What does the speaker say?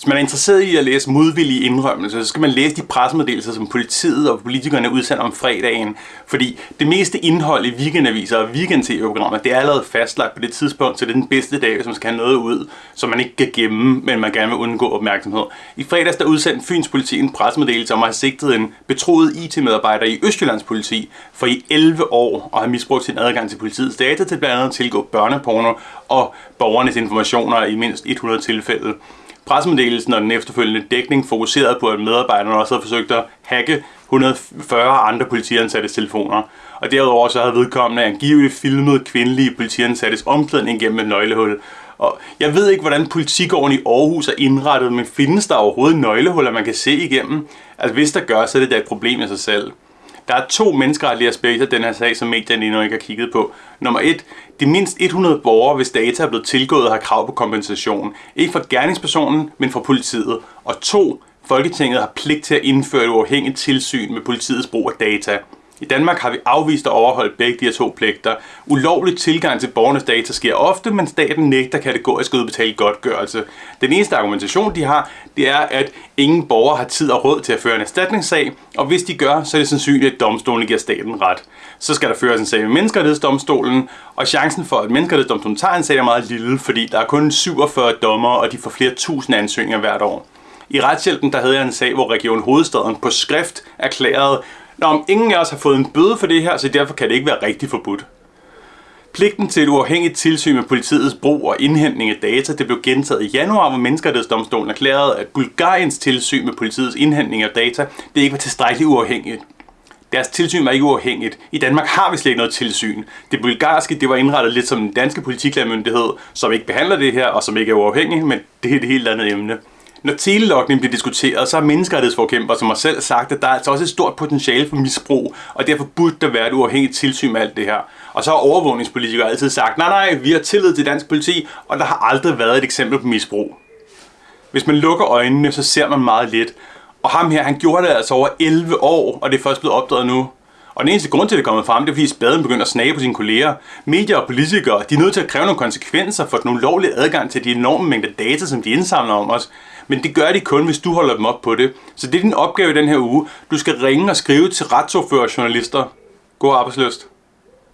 Hvis man er interesseret i at læse modvillige indrømmelser, så skal man læse de pressemeddelelser, som politiet og politikerne udsender om fredagen. Fordi det meste indhold i weekendaviser og weekend-tv-programmer, det er allerede fastlagt på det tidspunkt, så det er den bedste dag, hvis man skal have noget ud, som man ikke kan gemme, men man gerne vil undgå opmærksomhed. I fredags der udsendte Fyns politi en pressemeddelelse om at have sigtet en betroet IT-medarbejder i Østjyllands politi for i 11 år og have misbrugt sin adgang til politiets data til blandt andet at tilgå børneporno og borgernes informationer i mindst 100 tilfælde. Pressemeddelelsen og den efterfølgende dækning fokuserede på, at medarbejderne også havde forsøgt at hacke 140 andre politiansattes telefoner. Og derudover så havde vedkommende angiveligt filmet kvindelige politiansattes omklædning gennem et nøglehul. Og jeg ved ikke, hvordan politigården i Aarhus er indrettet, men findes der overhovedet nøglehuller, man kan se igennem? Altså hvis der gør, så er det da et problem i sig selv. Der er to menneskeretlige aspekter af den her sag, som medierne endnu ikke har kigget på. Nummer 1. de mindst 100 borgere, hvis data er blevet tilgået, har krav på kompensation. Ikke fra gerningspersonen, men fra politiet. Og to, Folketinget har pligt til at indføre et uafhængigt tilsyn med politiets brug af data. I Danmark har vi afvist at overholde begge de her to pligter. Ulovlig tilgang til borgernes data sker ofte, men staten nægter kategorisk at udbetale godtgørelse. Den eneste argumentation, de har, det er, at ingen borger har tid og råd til at føre en erstatningssag, og hvis de gør, så er det sandsynligt, at domstolen giver staten ret. Så skal der føres en sag med menneskerettighedsdomstolen, og chancen for, at menneskerettighedsdomstolen tager en sag er meget lille, fordi der er kun 47 dommer, og de får flere tusind ansøgninger hvert år. I retshjælpen der havde jeg en sag, hvor Region Hovedstaden på skrift erklærede, Nå, om ingen af os har fået en bøde for det her, så derfor kan det ikke være rigtig forbudt. Pligten til et uafhængigt tilsyn med politiets brug og indhentning af data, det blev gentaget i januar, hvor Menneskerettighedsdomstolen erklærede, at Bulgariens tilsyn med politiets indhentning af data, det ikke var tilstrækkeligt uafhængigt. Deres tilsyn var ikke uafhængigt. I Danmark har vi slet ikke noget tilsyn. Det bulgarske, det var indrettet lidt som den danske politiklærmyndighed, som ikke behandler det her, og som ikke er uafhængig, men det er et helt andet emne. Når telelogning bliver diskuteret, så har menneskerettighedsforkæmper som har selv sagt, at der er altså også et stort potentiale for misbrug, og derfor burde der være et uafhængigt tilsyn med alt det her. Og så har overvågningspolitikere altid sagt, nej nej, vi har tillid til dansk politi, og der har aldrig været et eksempel på misbrug. Hvis man lukker øjnene, så ser man meget lidt. Og ham her, han gjorde det altså over 11 år, og det er først blevet opdaget nu. Og den eneste grund til, at det er kommet frem, det er fordi spaden begynder at snage på sine kolleger. Medier og politikere, de er nødt til at kræve nogle konsekvenser for den ulovlige adgang til de enorme mængder data, som de indsamler om os. Men det gør de kun, hvis du holder dem op på det. Så det er din opgave i den her uge. Du skal ringe og skrive til retsordfører journalister. God arbejdsløst.